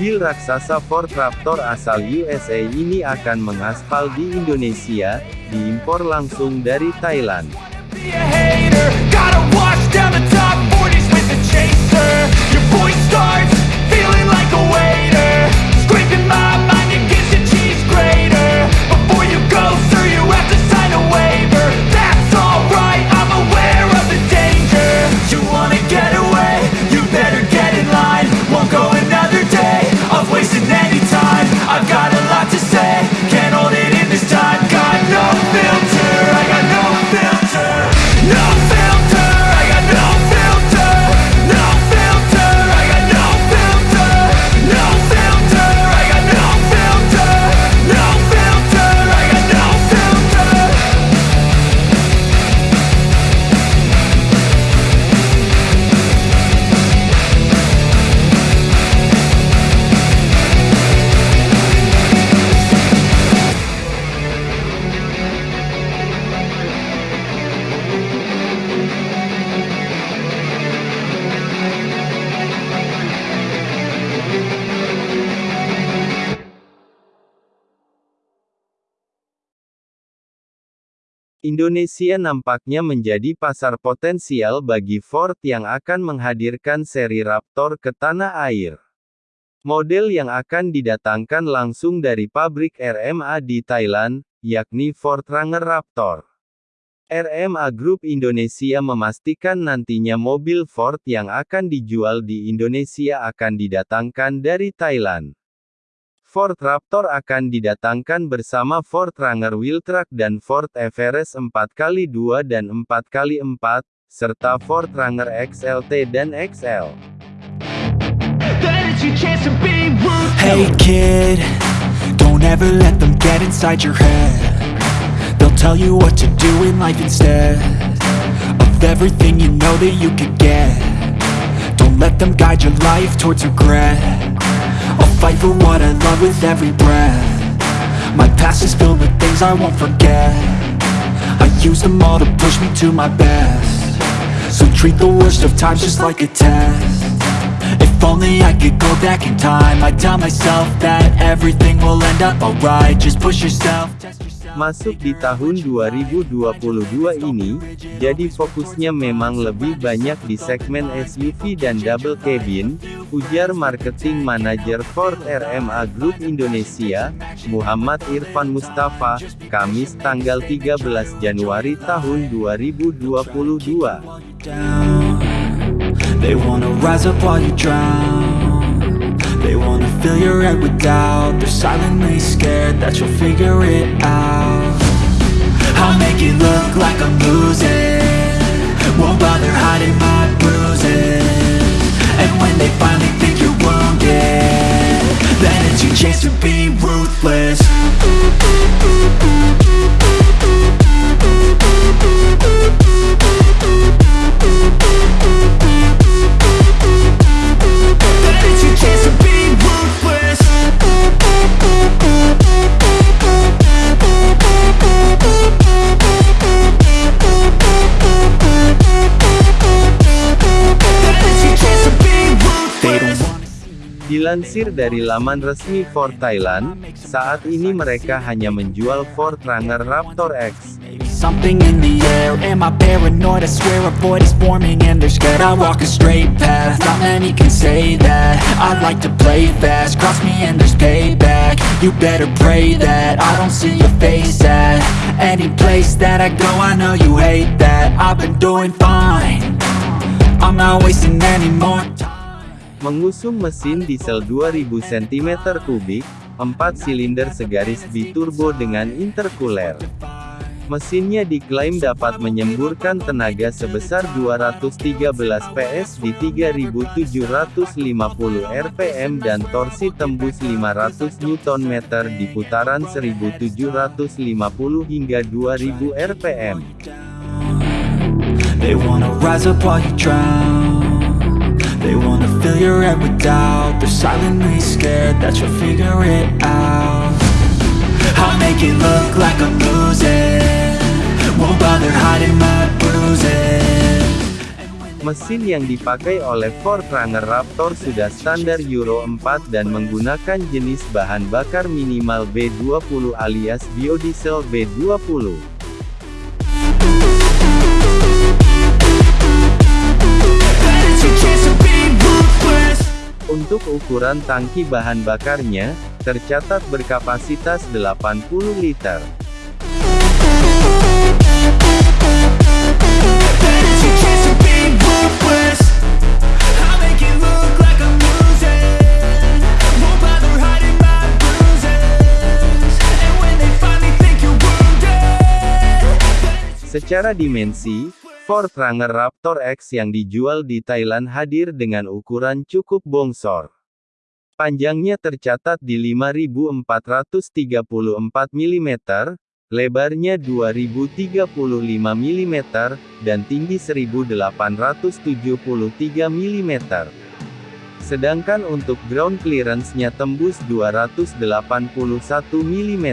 Mobil raksasa Ford Raptor asal USA ini akan mengaspal di Indonesia, diimpor langsung dari Thailand. Indonesia nampaknya menjadi pasar potensial bagi Ford yang akan menghadirkan seri Raptor ke tanah air. Model yang akan didatangkan langsung dari pabrik RMA di Thailand, yakni Ford Ranger Raptor. RMA Group Indonesia memastikan nantinya mobil Ford yang akan dijual di Indonesia akan didatangkan dari Thailand. Ford Raptor akan didatangkan bersama Ford Ranger Wheeltrack dan Ford Everest 4x2 dan 4x4, serta Ford Ranger XLT dan XL. Hey kid, don't ever let them get inside your head. They'll tell you what to do in life instead of everything you know that you could get. Don't let them guide your life towards regret. Fight for what I love with every breath. My past is filled with things I won't forget. I use them all to push me to my best. So treat the worst of times just like a test. If only I could go back in time I'd tell myself that everything will end up alright Just push yourself, test yourself Masuk di tahun 2022 ini, jadi fokusnya memang lebih banyak di segmen SUV dan double cabin, ujar marketing manajer Ford RMA Group Indonesia, Muhammad Irfan Mustafa, Kamis tanggal 13 Januari tahun 2022. Fill your head with doubt. They're silently scared that you'll figure it out. I'll make it look like I'm losing. Won't bother hiding my bruises. And when they finally think you're wounded Then it's your chance to be ruthless Dilansir dari laman resmi Ford Thailand, saat ini mereka hanya menjual Ford Ranger Raptor X. Mengusung mesin diesel 2000 cm3, 4 silinder segaris biturbo dengan intercooler. Mesinnya diklaim dapat menyemburkan tenaga sebesar 213 PS di 3750 rpm dan torsi tembus 500 Nm di putaran 1750 hingga 2000 rpm. They wanna rise up while you drown They wanna fill your head with doubt. They're silently scared that you'll figure it out. I'll make it look like I'm losing. Won't bother hiding my bruises. Mesin yang dipakai oleh Ford Forerunner Raptor sudah standar Euro 4 dan menggunakan jenis bahan bakar minimal B20 alias biodiesel B20. Untuk ukuran tangki bahan bakarnya, tercatat berkapasitas 80 liter. Secara dimensi, Ford Ranger Raptor X yang dijual di Thailand hadir dengan ukuran cukup bongsor. Panjangnya tercatat di 5.434 mm, lebarnya 2.035 mm, dan tinggi 1.873 mm. Sedangkan untuk ground clearance-nya tembus 281 mm.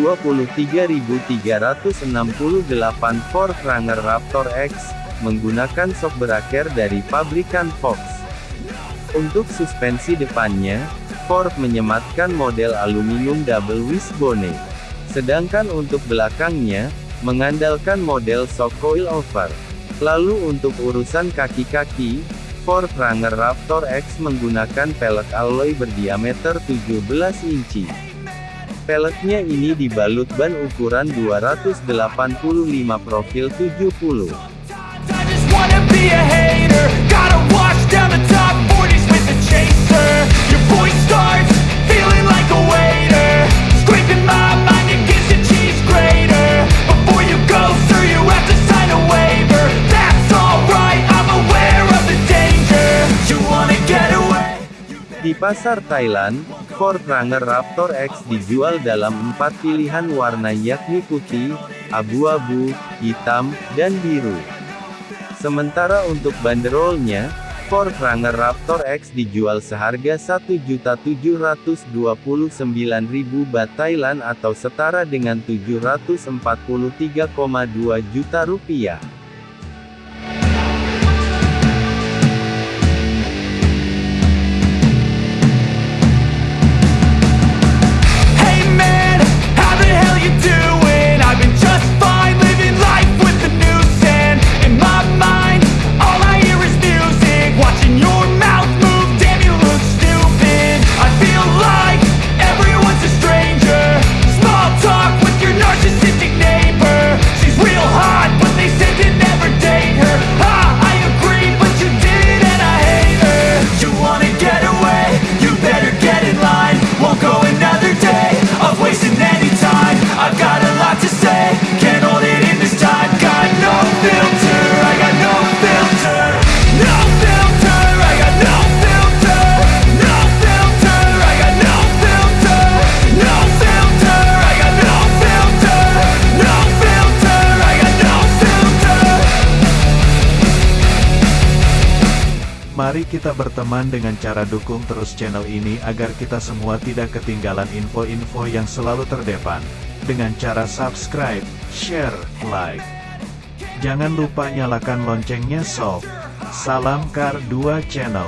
23.368 Ford Ranger Raptor X, menggunakan sok beraker dari pabrikan Fox. Untuk suspensi depannya, Ford menyematkan model aluminium double wishbone. Sedangkan untuk belakangnya, mengandalkan model shock coilover. Lalu untuk urusan kaki-kaki, Ford Ranger Raptor X menggunakan pelek alloy berdiameter 17 inci. Peleknya ini dibalut ban ukuran 285 profil 70. Di pasar Thailand, Ford Ranger Raptor X dijual dalam empat pilihan warna yakni putih, abu-abu, hitam, dan biru. Sementara untuk banderolnya, Ford Ranger Raptor X dijual seharga 1.729.000 baht Thailand atau setara dengan 743,2 juta rupiah. Mari kita berteman dengan cara dukung terus channel ini agar kita semua tidak ketinggalan info-info yang selalu terdepan. Dengan cara subscribe, share, like. Jangan lupa nyalakan loncengnya sob. Salam Kar 2 Channel.